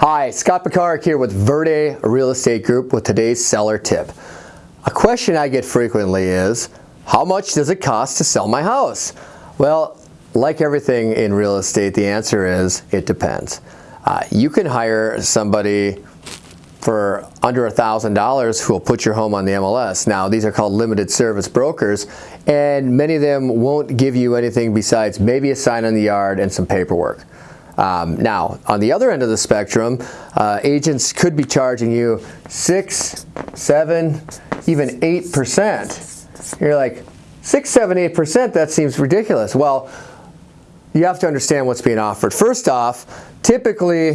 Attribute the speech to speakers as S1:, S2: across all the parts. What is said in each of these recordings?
S1: Hi, Scott Picard here with Verde Real Estate Group with today's seller tip. A question I get frequently is, how much does it cost to sell my house? Well, like everything in real estate, the answer is, it depends. Uh, you can hire somebody for under a thousand dollars who will put your home on the MLS. Now these are called limited service brokers and many of them won't give you anything besides maybe a sign on the yard and some paperwork. Um, now, on the other end of the spectrum, uh, agents could be charging you six, seven, even eight percent. You're like, six, seven, eight percent. That seems ridiculous. Well, you have to understand what's being offered. First off, typically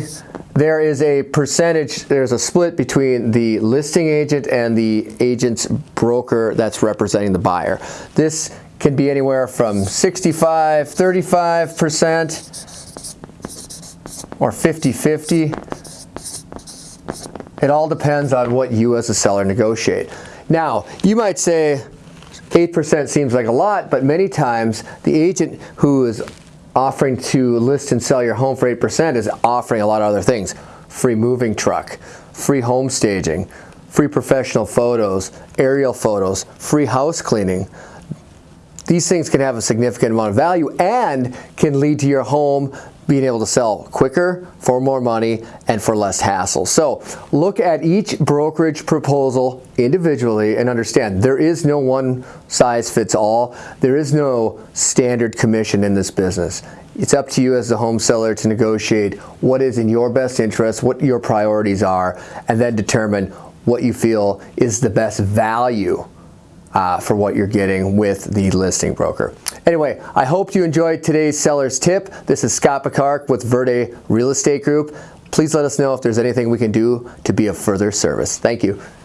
S1: there is a percentage, there's a split between the listing agent and the agent's broker that's representing the buyer. This can be anywhere from 65, 35 percent or 50-50. It all depends on what you as a seller negotiate. Now, you might say 8% seems like a lot, but many times the agent who is offering to list and sell your home for 8% is offering a lot of other things. Free moving truck, free home staging, free professional photos, aerial photos, free house cleaning. These things can have a significant amount of value and can lead to your home being able to sell quicker, for more money, and for less hassle. So look at each brokerage proposal individually and understand there is no one size fits all. There is no standard commission in this business. It's up to you as the home seller to negotiate what is in your best interest, what your priorities are, and then determine what you feel is the best value uh, for what you're getting with the listing broker. Anyway, I hope you enjoyed today's seller's tip. This is Scott Picard with Verde Real Estate Group. Please let us know if there's anything we can do to be of further service. Thank you.